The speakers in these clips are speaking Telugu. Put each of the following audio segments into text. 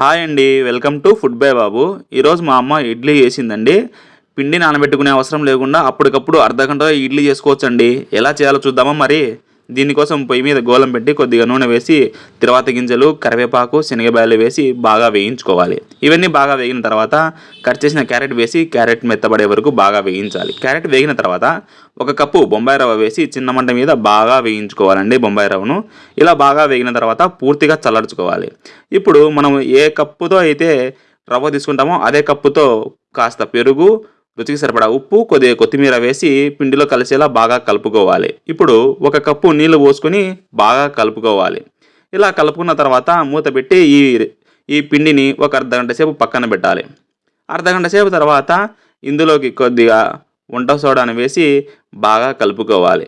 హాయ్ అండి welcome to food by Babu. ఈరోజు మా అమ్మ ఇడ్లీ చేసిందండి. పిండి నానబెట్టుకునే అవసరం లేకుండా అప్పటికప్పుడు అర్ధ గంటలో ఇడ్లీ చేసుకోవచ్చండి. ఎలా చేయాలో చూద్దామా మరి? దీనికోసం పొయ్యి మీద గోలం పెట్టి కొద్దిగా నూనె వేసి తర్వాత గింజలు కరివేపాకు శనగబాయలు వేసి బాగా వేయించుకోవాలి. ఇవన్నీ బాగా వేగిన తర్వాత కట్ చేసిన క్యారెట్ వేసి క్యారెట్ మెత్తబడే వరకు బాగా వేయించాలి. క్యారెట్ వేగిన తర్వాత ఒక కప్పు బొంబాయి రవ్వ వేసి చిన్న మంట మీద బాగా వేయించుకోవాలండి బొంబాయి రవ్వను. ఇలా బాగా వేగిన తర్వాత పూర్తిగా చల్లార్చుకోవాలి. ఇప్పుడు మనం ఏ కప్పుతో అయితే రవ్వ తీసుకుంటామో అదే కప్పుతో కాస్త పెరుగు రుచికి సరిపడా ఉప్పు కొద్దిగా కొత్తిమీర వేసి పిండిలో కలిసేలా బాగా కలుపుకోవాలి. ఇప్పుడు ఒక కప్పు నీళ్ళు పోసుకొని బాగా కలుపుకోవాలి. ఇలా కలుపుకున్న తర్వాత మూత పెట్టి ఈ ఈ పిండిని ఒక అర్ధగంట సేపు పక్కన పెట్టాలి. అర్ధగంట సేపు తర్వాత ఇందులోకి కొద్దిగా వంట సోడాను వేసి బాగా కలుపుకోవాలి.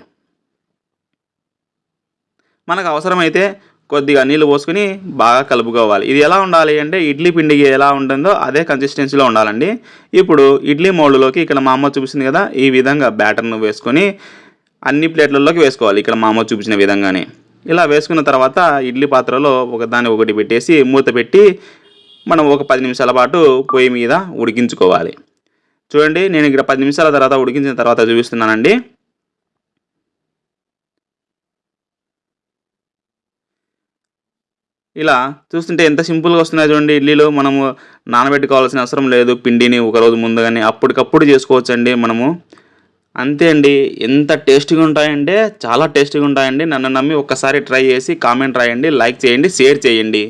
మనకు అవసరమైతే కొద్దిగా నీళ్ళు పోసుకొని బాగా కలుపుకోవాలి. ఇది ఎలా ఉండాలి అంటే ఇడ్లీ పిండికి ఎలా ఉంటుందో అదే కన్సిస్టెన్సీలో ఉండాలండి. ఇప్పుడు ఇడ్లీ మౌల్డ్లోకి ఇక్కడ మా అమ్మ చూపిస్తుంది కదా ఈ విధంగా బ్యాటర్ను వేసుకొని అన్ని ప్లేట్లలోకి వేసుకోవాలి. ఇక్కడ మా అమ్మ చూపించిన విధంగానే. ఇలా వేసుకున్న తర్వాత ఇడ్లీ పాత్రలో ఒకదాన్ని ఒకటి పెట్టేసి మూత పెట్టి మనం ఒక పది నిమిషాల పాటు పొయ్యి మీద ఉడికించుకోవాలి. చూడండి నేను ఇక్కడ పది నిమిషాల తర్వాత ఉడికించిన తర్వాత చూపిస్తున్నానండి. ఇలా చూస్తుంటే ఎంత సింపుల్గా వస్తున్నాయి చూడండి ఇడ్లీలో. మనము నానబెట్టుకోవాల్సిన అవసరం లేదు. పిండిని ఒక రోజు ముందుగానే అప్పటికప్పుడు చేసుకోవచ్చండి మనము. అంతే అండి. ఎంత టేస్టీగా ఉంటాయంటే చాలా టేస్టీగా ఉంటాయండి. నన్ను నమ్మి ఒక్కసారి ట్రై చేసి కామెంట్ రాయండి లైక్ చేయండి షేర్ చేయండి.